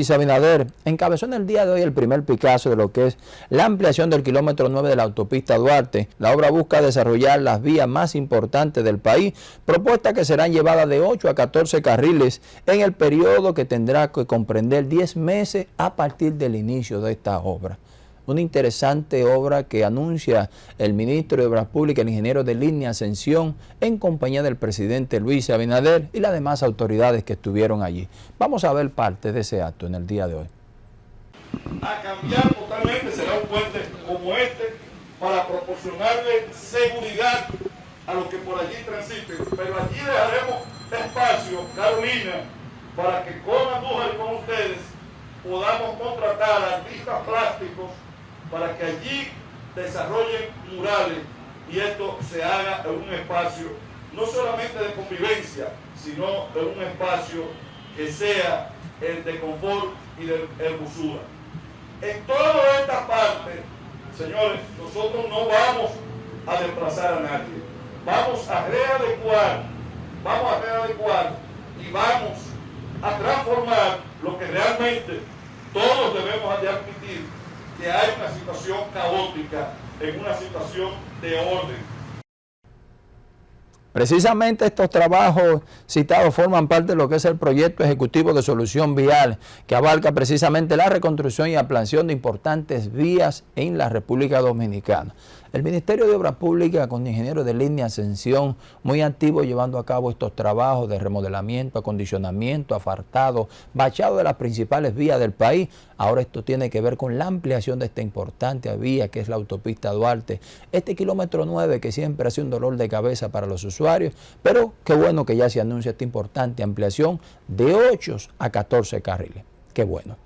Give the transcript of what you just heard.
Luis Abinader encabezó en el día de hoy el primer Picasso de lo que es la ampliación del kilómetro 9 de la autopista Duarte. La obra busca desarrollar las vías más importantes del país, propuesta que serán llevadas de 8 a 14 carriles en el periodo que tendrá que comprender 10 meses a partir del inicio de esta obra una interesante obra que anuncia el ministro de Obras Públicas, el ingeniero de línea Ascensión, en compañía del presidente Luis Abinader y las demás autoridades que estuvieron allí. Vamos a ver parte de ese acto en el día de hoy. A cambiar totalmente será un puente como este para proporcionarle seguridad a los que por allí transiten. Pero allí dejaremos espacio, Carolina, para que con Andújar y con ustedes podamos contratar artistas plásticos para que allí desarrollen murales y esto se haga en un espacio no solamente de convivencia, sino en un espacio que sea el de confort y de hermosura. En toda esta parte, señores, nosotros no vamos a desplazar a nadie. Vamos a readecuar, vamos a readecuar y vamos a transformar lo que realmente todos debemos de admitir que hay una situación caótica en una situación de orden. Precisamente estos trabajos citados forman parte de lo que es el proyecto ejecutivo de solución vial, que abarca precisamente la reconstrucción y ampliación de importantes vías en la República Dominicana. El Ministerio de Obras Públicas con ingenieros de línea Ascensión muy activo llevando a cabo estos trabajos de remodelamiento, acondicionamiento, afartado, bachado de las principales vías del país. Ahora esto tiene que ver con la ampliación de esta importante vía que es la autopista Duarte. Este kilómetro 9 que siempre ha sido un dolor de cabeza para los usuarios, pero qué bueno que ya se anuncia esta importante ampliación de 8 a 14 carriles. Qué bueno.